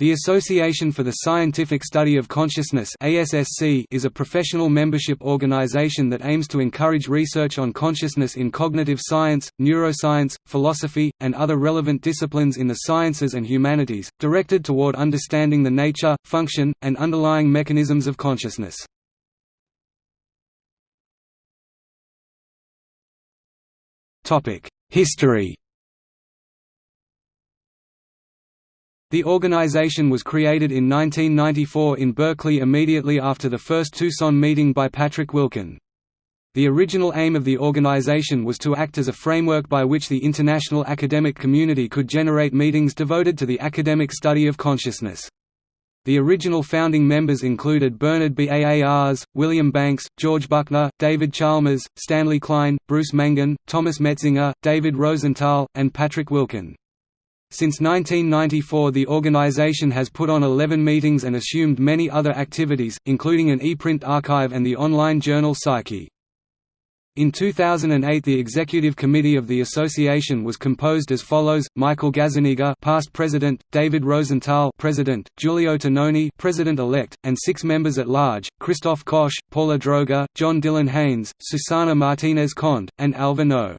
The Association for the Scientific Study of Consciousness is a professional membership organization that aims to encourage research on consciousness in cognitive science, neuroscience, philosophy, and other relevant disciplines in the sciences and humanities, directed toward understanding the nature, function, and underlying mechanisms of consciousness. History The organization was created in 1994 in Berkeley immediately after the first Tucson meeting by Patrick Wilken. The original aim of the organization was to act as a framework by which the international academic community could generate meetings devoted to the academic study of consciousness. The original founding members included Bernard Baars, William Banks, George Buckner, David Chalmers, Stanley Klein, Bruce Mangan, Thomas Metzinger, David Rosenthal, and Patrick Wilken. Since 1994 the organization has put on 11 meetings and assumed many other activities, including an e-print archive and the online journal Psyche. In 2008 the executive committee of the association was composed as follows: Michael Gazzaniga, past president, David Rosenthal, president, Giulio Tononi, president-elect, and six members at large: Christoph Koch, Paula Droege, John Dylan Haynes, Susana Martinez Conde, and Alva No. Oh.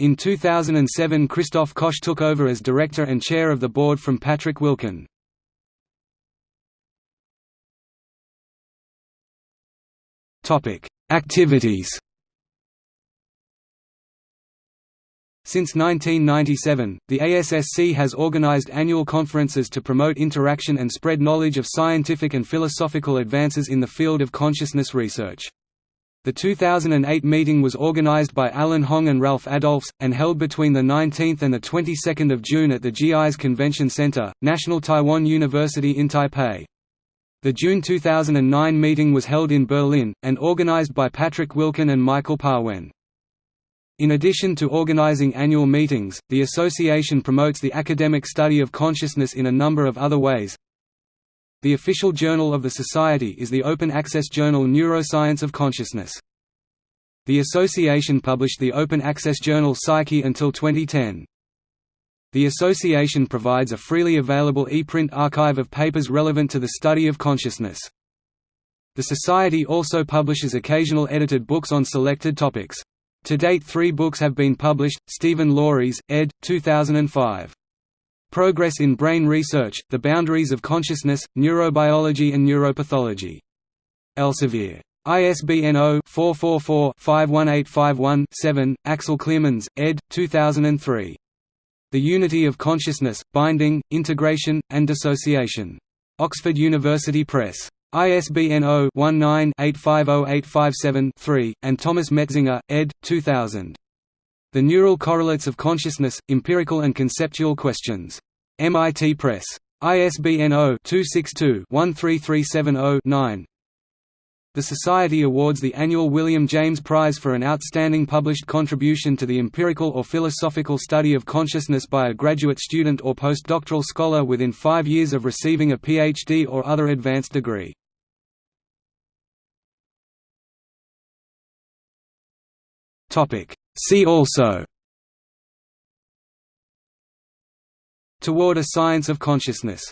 In 2007 Christoph Koch took over as director and chair of the board from Patrick Wilken. Activities Since 1997, the ASSC has organized annual conferences to promote interaction and spread knowledge of scientific and philosophical advances in the field of consciousness research. The 2008 meeting was organized by Alan Hong and Ralph Adolphs, and held between the 19th and the 22nd of June at the GIS Convention Center, National Taiwan University in Taipei. The June 2009 meeting was held in Berlin, and organized by Patrick Wilken and Michael Pauen. In addition to organizing annual meetings, the association promotes the academic study of consciousness in a number of other ways, the official journal of the Society is the open-access journal Neuroscience of Consciousness. The association published the open-access journal Psyche until 2010. The association provides a freely available e-print archive of papers relevant to the study of consciousness. The Society also publishes occasional edited books on selected topics. To date three books have been published, Stephen Laureys, ed. 2005. Progress in Brain Research, The Boundaries of Consciousness, Neurobiology and Neuropathology. Elsevier. ISBN 0-444-51851-7, Axel Cleeremans, ed. 2003. The Unity of Consciousness, Binding, Integration, and Dissociation. Oxford University Press. ISBN 0-19-850857-3, and Thomas Metzinger, ed. 2000. The Neural Correlates of Consciousness, Empirical and Conceptual Questions. MIT Press. ISBN 0-262-13370-9 The Society awards the annual William James Prize for an outstanding published contribution to the empirical or philosophical study of consciousness by a graduate student or postdoctoral scholar within five years of receiving a PhD or other advanced degree. See also Toward a Science of Consciousness